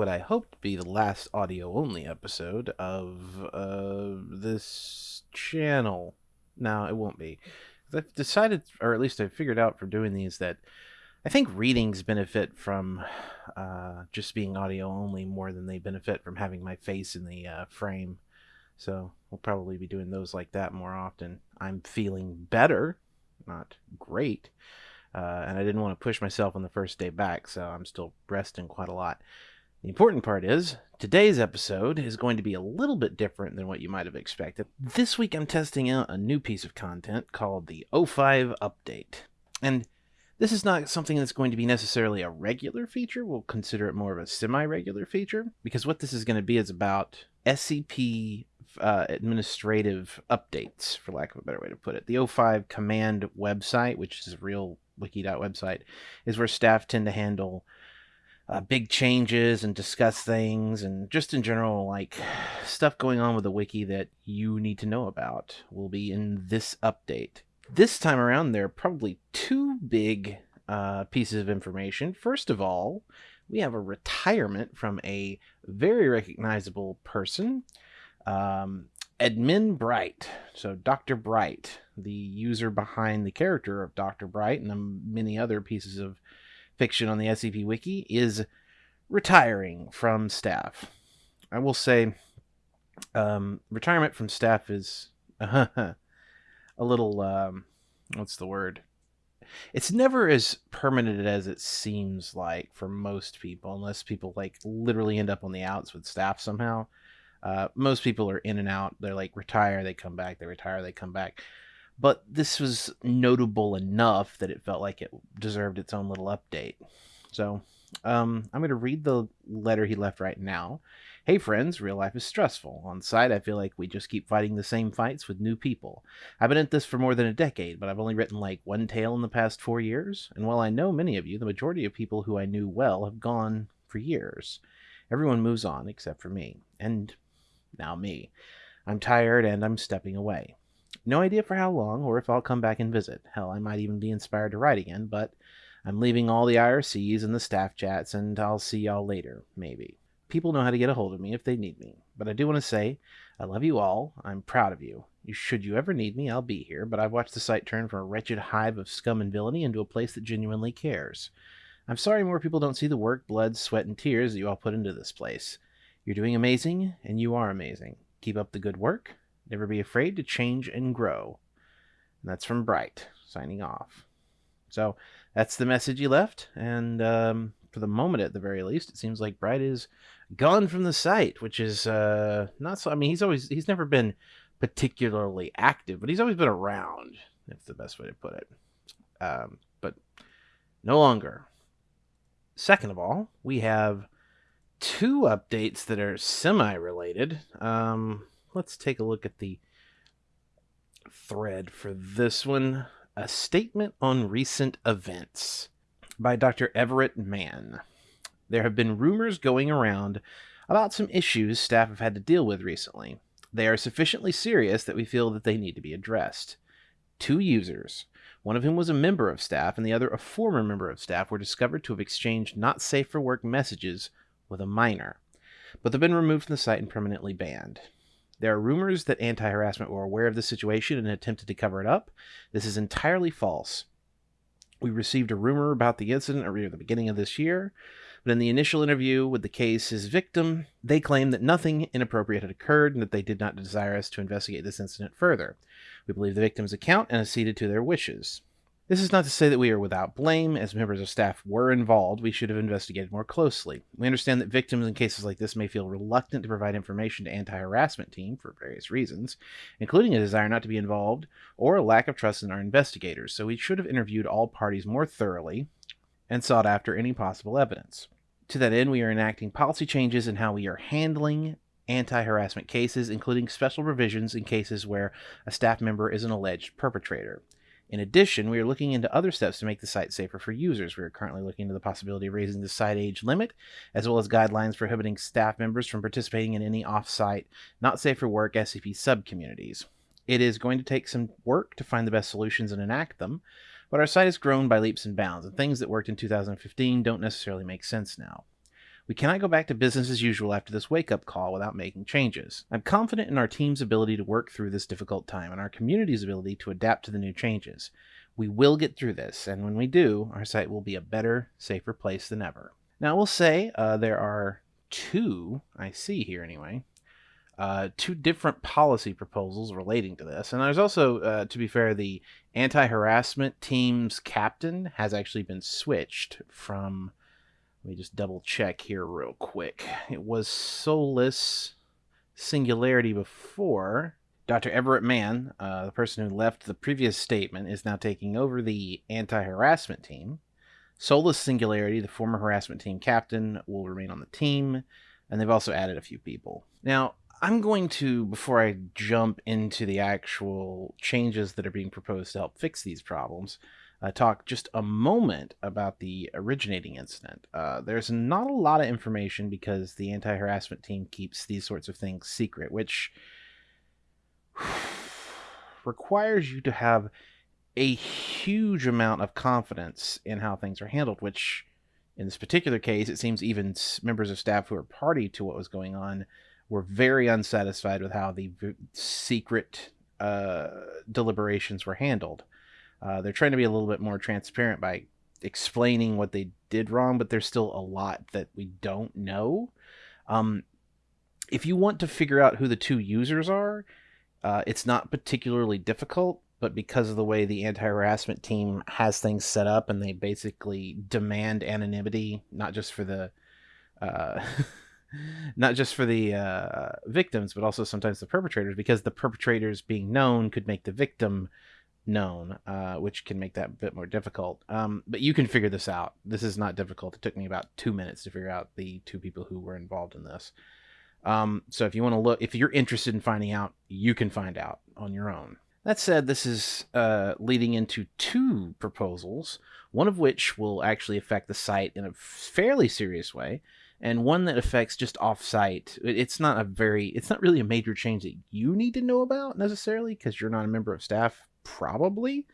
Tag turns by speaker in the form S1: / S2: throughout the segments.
S1: what I hope to be the last audio only episode of uh, this channel. Now, it won't be. I've decided, or at least I figured out for doing these, that I think readings benefit from uh, just being audio only more than they benefit from having my face in the uh, frame. So we'll probably be doing those like that more often. I'm feeling better, not great. Uh, and I didn't want to push myself on the first day back, so I'm still resting quite a lot. The important part is, today's episode is going to be a little bit different than what you might have expected. This week I'm testing out a new piece of content called the O5 Update. And this is not something that's going to be necessarily a regular feature. We'll consider it more of a semi regular feature because what this is going to be is about SCP uh, administrative updates, for lack of a better way to put it. The O5 command website, which is a real Wikidot website, is where staff tend to handle uh, big changes and discuss things and just in general, like stuff going on with the wiki that you need to know about will be in this update. This time around, there are probably two big uh, pieces of information. First of all, we have a retirement from a very recognizable person, um, AdminBright. So, Dr. Bright, the user behind the character of Dr. Bright and many other pieces of fiction on the SCP Wiki, is retiring from staff. I will say, um, retirement from staff is a little, um, what's the word? It's never as permanent as it seems like for most people, unless people like literally end up on the outs with staff somehow. Uh, most people are in and out. They're like retire, they come back, they retire, they come back. But this was notable enough that it felt like it deserved its own little update. So um, I'm going to read the letter he left right now. Hey friends, real life is stressful. On site, I feel like we just keep fighting the same fights with new people. I've been at this for more than a decade, but I've only written like one tale in the past four years. And while I know many of you, the majority of people who I knew well have gone for years. Everyone moves on except for me. And now me. I'm tired and I'm stepping away. No idea for how long or if I'll come back and visit. Hell, I might even be inspired to write again, but I'm leaving all the IRCs and the staff chats, and I'll see y'all later, maybe people know how to get a hold of me if they need me. But I do want to say, I love you all. I'm proud of you. Should you ever need me, I'll be here, but I've watched the site turn from a wretched hive of scum and villainy into a place that genuinely cares. I'm sorry more people don't see the work, blood, sweat, and tears that you all put into this place. You're doing amazing, and you are amazing. Keep up the good work. Never be afraid to change and grow. And that's from Bright, signing off. So that's the message he left, and um, for the moment at the very least, it seems like Bright is gone from the site, which is uh, not so. I mean, he's always he's never been particularly active, but he's always been around. That's the best way to put it. Um, but no longer. Second of all, we have two updates that are semi-related. Um, let's take a look at the thread for this one. A statement on recent events by Dr. Everett Mann. There have been rumors going around about some issues staff have had to deal with recently. They are sufficiently serious that we feel that they need to be addressed. Two users, one of whom was a member of staff and the other a former member of staff, were discovered to have exchanged not safe for work messages with a minor, but they've been removed from the site and permanently banned. There are rumors that anti harassment were aware of the situation and attempted to cover it up. This is entirely false. We received a rumor about the incident at the beginning of this year, but in the initial interview with the case's victim, they claimed that nothing inappropriate had occurred and that they did not desire us to investigate this incident further. We believe the victim's account and acceded to their wishes. This is not to say that we are without blame. As members of staff were involved, we should have investigated more closely. We understand that victims in cases like this may feel reluctant to provide information to anti-harassment team for various reasons, including a desire not to be involved or a lack of trust in our investigators, so we should have interviewed all parties more thoroughly and sought after any possible evidence. To that end, we are enacting policy changes in how we are handling anti harassment cases, including special provisions in cases where a staff member is an alleged perpetrator. In addition, we are looking into other steps to make the site safer for users. We are currently looking into the possibility of raising the site age limit, as well as guidelines prohibiting staff members from participating in any off-site, not safe for work SCP subcommunities. It is going to take some work to find the best solutions and enact them, but our site has grown by leaps and bounds, and things that worked in 2015 don't necessarily make sense now. We cannot go back to business as usual after this wake up call without making changes. I'm confident in our team's ability to work through this difficult time and our community's ability to adapt to the new changes. We will get through this, and when we do, our site will be a better, safer place than ever. Now, we'll say uh, there are two, I see here anyway, uh, two different policy proposals relating to this. And there's also, uh, to be fair, the anti harassment team's captain has actually been switched from. Let me just double check here real quick. It was Soulless Singularity before. Dr. Everett Mann, uh, the person who left the previous statement, is now taking over the anti harassment team. Soulless Singularity, the former harassment team captain, will remain on the team, and they've also added a few people. Now, I'm going to, before I jump into the actual changes that are being proposed to help fix these problems, uh, talk just a moment about the originating incident. Uh, there's not a lot of information because the anti harassment team keeps these sorts of things secret, which requires you to have a huge amount of confidence in how things are handled, which in this particular case, it seems even members of staff who are party to what was going on were very unsatisfied with how the secret uh, deliberations were handled. Uh, they're trying to be a little bit more transparent by explaining what they did wrong, but there's still a lot that we don't know. Um, if you want to figure out who the two users are, uh, it's not particularly difficult, but because of the way the anti harassment team has things set up and they basically demand anonymity, not just for the. Uh, not just for the uh, victims, but also sometimes the perpetrators, because the perpetrators being known could make the victim known, uh, which can make that a bit more difficult. Um, but you can figure this out. This is not difficult. It took me about two minutes to figure out the two people who were involved in this. Um, so if you want to look, if you're interested in finding out, you can find out on your own. That said, this is uh, leading into two proposals, one of which will actually affect the site in a fairly serious way, and one that affects just off-site. It's not a very, it's not really a major change that you need to know about necessarily because you're not a member of staff, probably,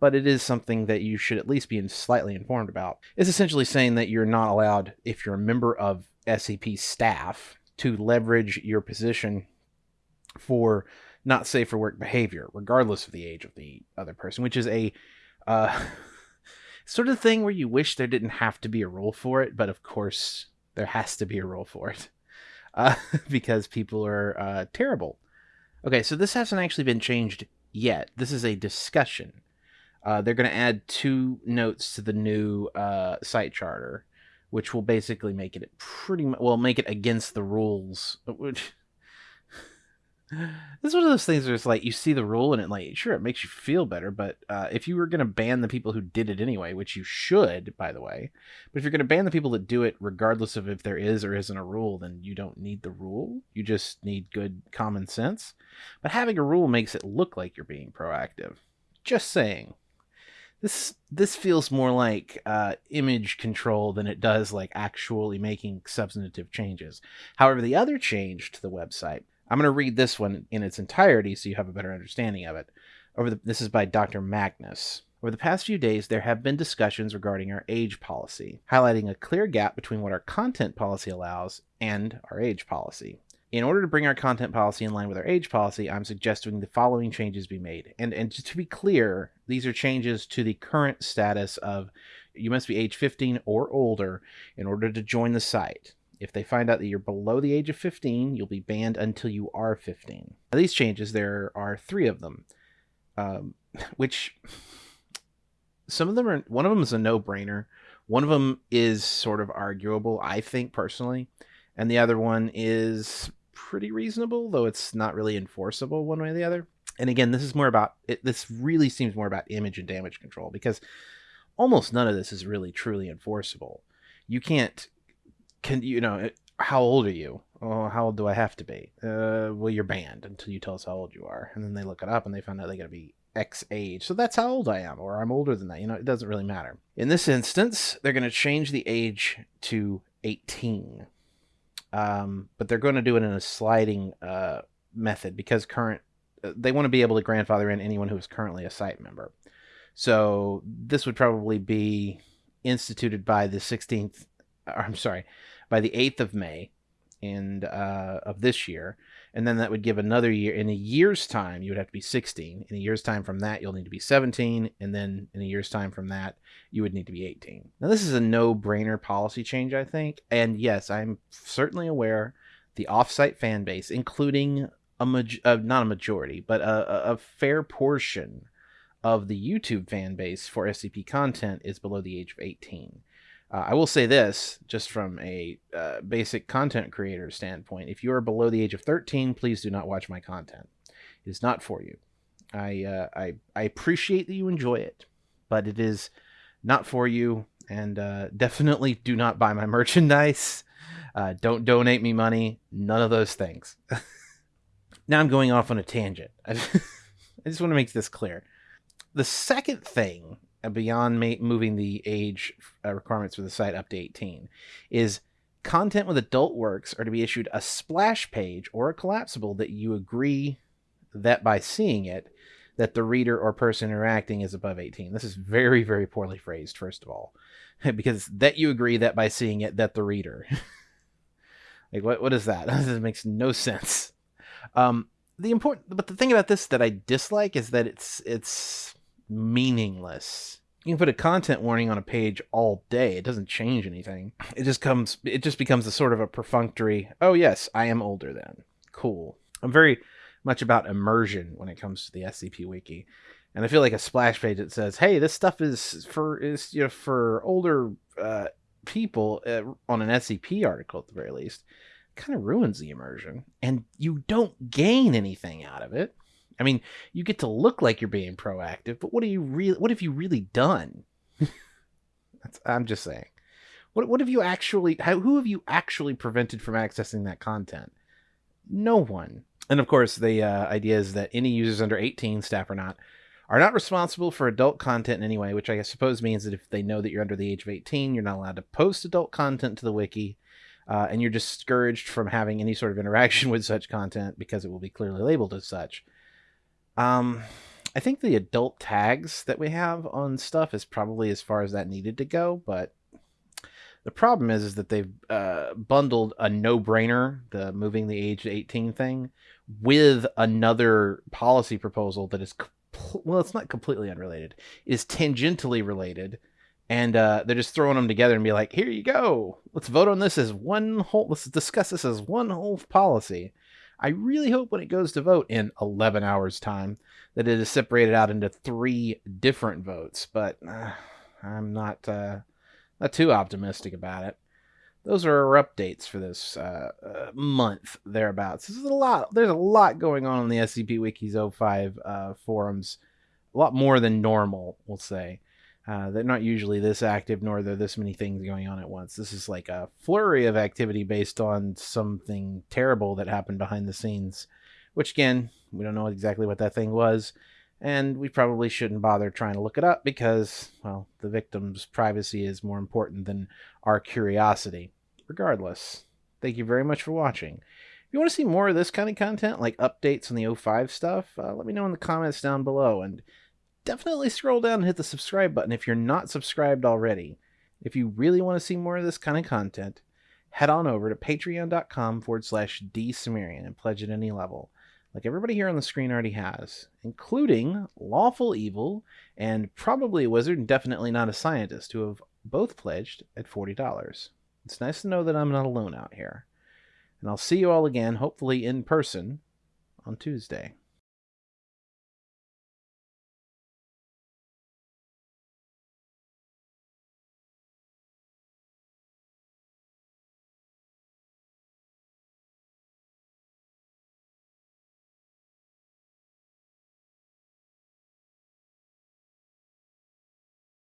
S1: but it is something that you should at least be slightly informed about. It's essentially saying that you're not allowed, if you're a member of SCP staff, to leverage your position for not safe for work behavior, regardless of the age of the other person, which is a uh, sort of thing where you wish there didn't have to be a rule for it, but of course there has to be a rule for it uh, because people are uh, terrible. Okay, so this hasn't actually been changed yet. This is a discussion. Uh, they're going to add two notes to the new uh, site charter, which will basically make it pretty much, well, make it against the rules, which this is one of those things where it's like you see the rule and it like sure it makes you feel better but uh, if you were going to ban the people who did it anyway which you should by the way but if you're going to ban the people that do it regardless of if there is or isn't a rule then you don't need the rule. You just need good common sense. But having a rule makes it look like you're being proactive. Just saying. This this feels more like uh, image control than it does like actually making substantive changes. However the other change to the website I'm going to read this one in its entirety so you have a better understanding of it. Over the, this is by Dr. Magnus. Over the past few days, there have been discussions regarding our age policy, highlighting a clear gap between what our content policy allows and our age policy. In order to bring our content policy in line with our age policy, I'm suggesting the following changes be made. And and to be clear, these are changes to the current status of you must be age 15 or older in order to join the site. If they find out that you're below the age of 15, you'll be banned until you are 15. Now, these changes, there are three of them, um, which some of them are, one of them is a no brainer. One of them is sort of arguable, I think personally. And the other one is pretty reasonable, though it's not really enforceable one way or the other. And again, this is more about, it, this really seems more about image and damage control because almost none of this is really truly enforceable. You can't can you know how old are you? Oh, how old do I have to be? Uh, well, you're banned until you tell us how old you are. And then they look it up and they find out they got to be X age. So that's how old I am, or I'm older than that. You know, it doesn't really matter. In this instance, they're going to change the age to 18. Um, but they're going to do it in a sliding uh, method because current uh, they want to be able to grandfather in anyone who is currently a site member. So this would probably be instituted by the 16th. I'm sorry, by the 8th of May and uh, of this year, and then that would give another year. In a year's time, you would have to be 16. In a year's time from that, you'll need to be 17, and then in a year's time from that, you would need to be 18. Now, this is a no-brainer policy change, I think, and yes, I'm certainly aware the off-site fan base, including a uh, not a majority, but a, a fair portion of the YouTube fan base for SCP content is below the age of 18. Uh, I will say this, just from a uh, basic content creator standpoint: if you are below the age of 13, please do not watch my content. It is not for you. I uh, I I appreciate that you enjoy it, but it is not for you. And uh, definitely do not buy my merchandise. Uh, don't donate me money. None of those things. now I'm going off on a tangent. I just want to make this clear. The second thing beyond ma- moving the age uh, requirements for the site up to 18 is content with adult works are to be issued a splash page or a collapsible that you agree that by seeing it that the reader or person interacting is above 18 this is very very poorly phrased first of all because that you agree that by seeing it that the reader. Like what what is that? This makes no sense. Um the important but the thing about this that i dislike is that it's it's meaningless. You can put a content warning on a page all day. It doesn't change anything. It just comes it just becomes a sort of a perfunctory, oh yes, I am older then. Cool. I'm very much about immersion when it comes to the SCP wiki. And I feel like a splash page that says, "Hey, this stuff is for is you know for older uh, people uh, on an SCP article at the very least." Kind of ruins the immersion, and you don't gain anything out of it. I mean, you get to look like you're being proactive, but what are you really? What have you really done? I'm just saying. What what have you actually? How, who have you actually prevented from accessing that content? No one. And of course, the uh, idea is that any users under 18, staff or not, are not responsible for adult content in any way. Which I suppose means that if they know that you're under the age of 18, you're not allowed to post adult content to the wiki. Uh, and you're discouraged from having any sort of interaction with such content because it will be clearly labeled as such. Um, I think the adult tags that we have on stuff is probably as far as that needed to go, but the problem is, is that they've uh, bundled a no-brainer, the moving the age to 18 thing, with another policy proposal that is, well, it's not completely unrelated. It is tangentially related, and uh, they're just throwing them together and be like, here you go. Let's vote on this as one whole, let's discuss this as one whole policy. I really hope when it goes to vote in 11 hours' time that it is separated out into three different votes, but uh, I'm not uh, not too optimistic about it. Those are our updates for this uh, uh month thereabouts. This is a lot. There's a lot going on in the SCP Wikis O5 uh, forums, a lot more than normal, we'll say. Uh, they're not usually this active, nor are there this many things going on at once. This is like a flurry of activity based on something terrible that happened behind the scenes, which again, we don't know exactly what that thing was, and we probably shouldn't bother trying to look it up because, well, the victim's privacy is more important than our curiosity. Regardless, thank you very much for watching. If you want to see more of this kind of content, like updates on the O5 stuff, uh, let me know in the comments down below. And definitely scroll down and hit the subscribe button if you're not subscribed already. If you really want to see more of this kind of content, head on over to patreon.com forward slash dsumerian and pledge at any level, like everybody here on the screen already has, including Lawful Evil and probably a wizard and definitely not a scientist, who have both pledged at $40. It's nice to know that I'm not alone out here. And I'll see you all again, hopefully in person, on Tuesday.